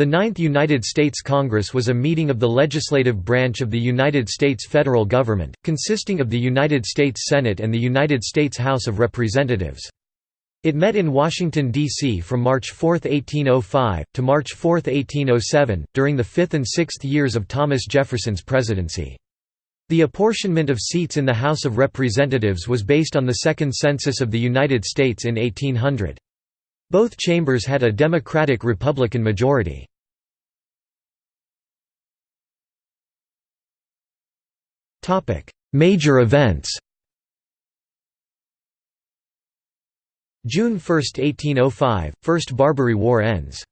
The Ninth United States Congress was a meeting of the legislative branch of the United States federal government, consisting of the United States Senate and the United States House of Representatives. It met in Washington, D.C. from March 4, 1805, to March 4, 1807, during the fifth and sixth years of Thomas Jefferson's presidency. The apportionment of seats in the House of Representatives was based on the Second Census of the United States in 1800. Both chambers had a Democratic-Republican majority. Major events June 1, 1805 – First Barbary War ends.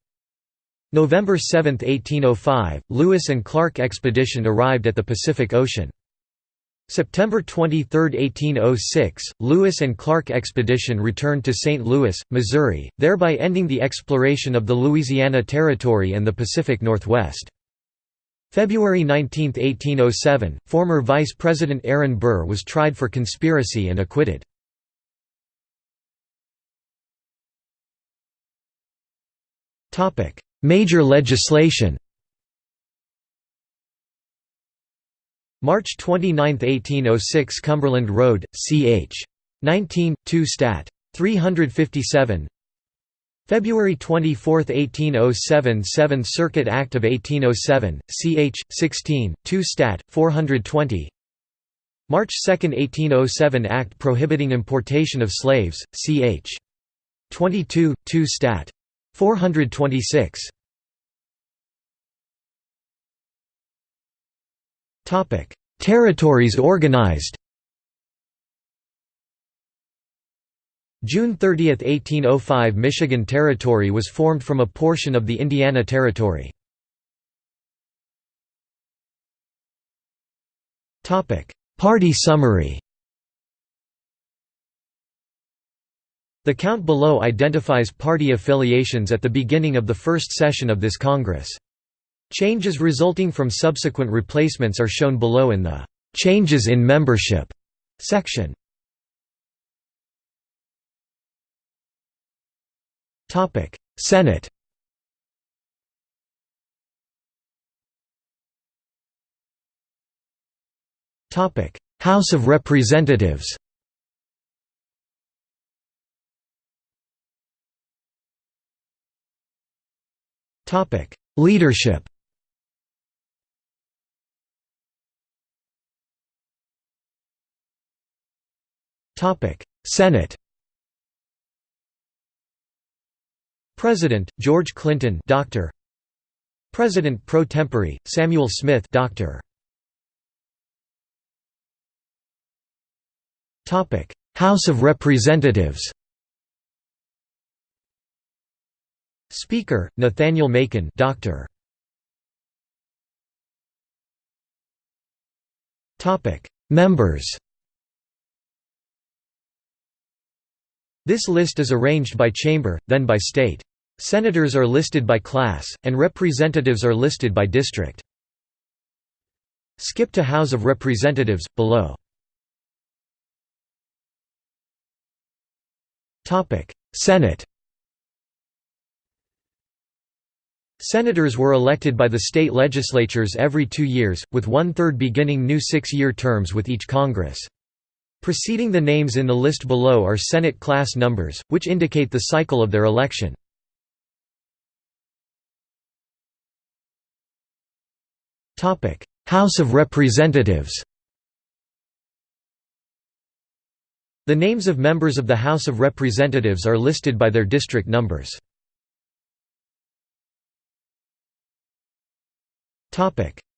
November 7, 1805 – Lewis and Clark expedition arrived at the Pacific Ocean. September 23, 1806, Lewis and Clark expedition returned to St. Louis, Missouri, thereby ending the exploration of the Louisiana Territory and the Pacific Northwest. February 19, 1807, former Vice President Aaron Burr was tried for conspiracy and acquitted. Major legislation March 29, 1806 Cumberland Road, ch. 19, 2 Stat. 357 February 24, 1807 Seventh Circuit Act of 1807, ch. 16, 2 Stat. 420 March 2, 1807 Act prohibiting importation of slaves, ch. 22, 2 Stat. 426 Territories organized June 30, 1805 Michigan Territory was formed from a portion of the Indiana Territory. Party summary The count below identifies party affiliations at the beginning of the first session of this Congress. Changes resulting from subsequent replacements are shown below in the "'Changes in Membership' section. Senate. Topic: House of Representatives. Topic: Leadership. Topic: Senate President George Clinton Doctor. President pro tempore Samuel Smith Doctor. Topic House of Representatives. Speaker Nathaniel Macon Doctor. Topic Members. This list is arranged by chamber, then by state. Senators are listed by class, and representatives are listed by district. Skip to House of Representatives, below. Senate Senators were elected by the state legislatures every two years, with one-third beginning new six-year terms with each Congress. Preceding the names in the list below are Senate class numbers, which indicate the cycle of their election. House of Representatives The names of members of the House of Representatives are listed by their district numbers.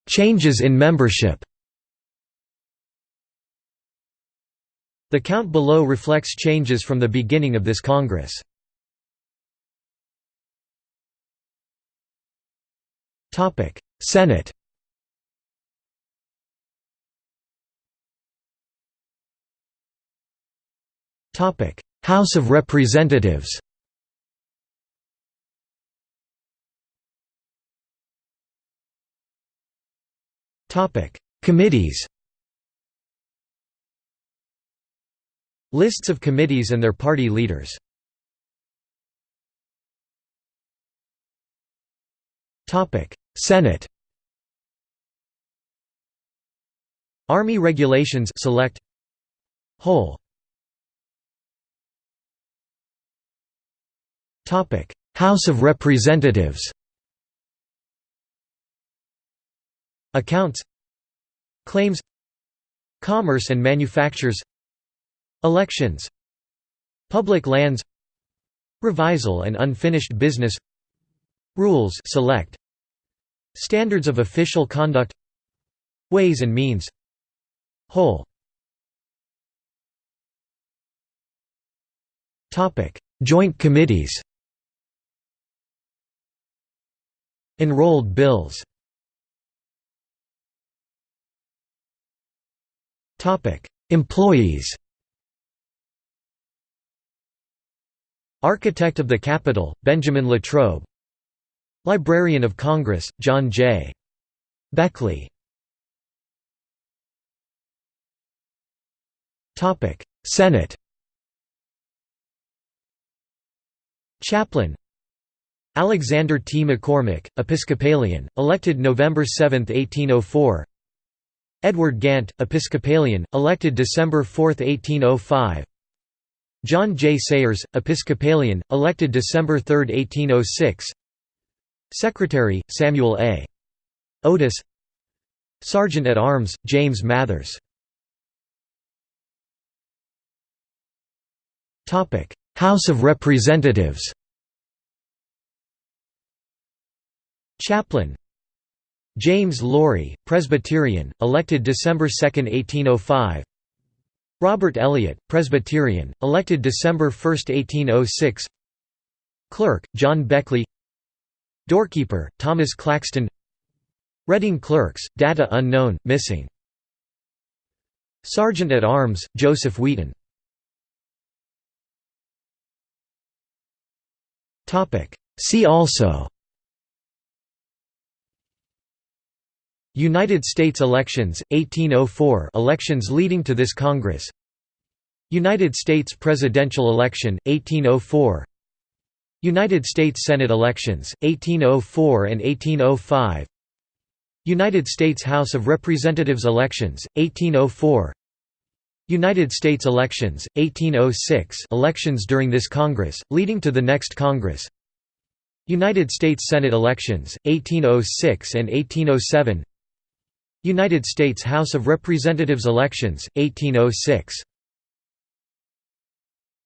Changes in membership The count below reflects changes from the beginning of this Congress. Senate House of Representatives Committees Lists of committees and their party leaders Senate Army Regulations select Whole House of Representatives Accounts Claims Commerce and Manufactures Elections Public lands Revisal and unfinished business Rules select Standards of official conduct Ways and means Whole Joint committees Enrolled bills. Employees. Architect of the Capitol, Benjamin Latrobe. Librarian of Congress, John J. Beckley. Senate. Chaplain Alexander T. McCormick, Episcopalian, elected November 7, 1804 Edward Gantt, Episcopalian, elected December 4, 1805 John J. Sayrs, Episcopalian, elected December 3, 1806 Secretary, Samuel A. Otis Sergeant at Arms, James Mathers House of Representatives Chaplain James Laurie, Presbyterian, elected December 2, 1805 Robert Elliott, Presbyterian, elected December 1, 1806 Clerk, John Beckley Doorkeeper, Thomas Claxton Reading Clerks, data unknown, missing Sergeant at Arms, Joseph Wheaton See also United States elections, 1804 elections leading to this Congress. United States presidential election, 1804 United States Senate elections, 1804 and 1805 United States House of Representatives elections, 1804 United States elections, 1806 elections during this Congress, leading to the next Congress. United States Senate elections, 1806 and 1807 United States House of Representatives elections, 1806